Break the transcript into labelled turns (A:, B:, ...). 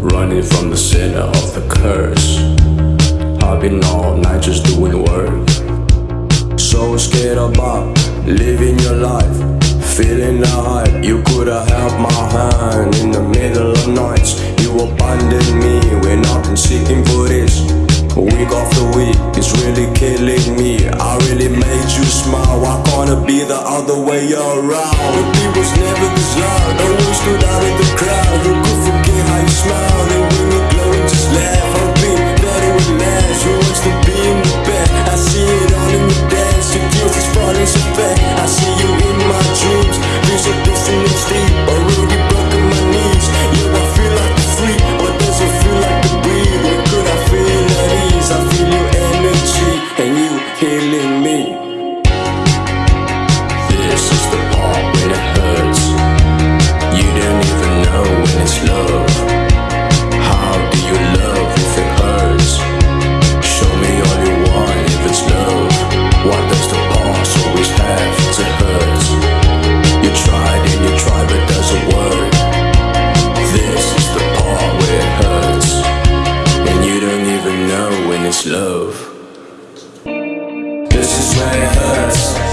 A: Running from the center of the curse. I've been all night just doing work. So scared about living your life Feeling the hype, you could've held my hand In the middle of nights, you abandoned me take off the week, It's really killing me. I really made you smile. Why can't it be the other way around? The people's never this loud. Always stood out in the crowd. my hurts.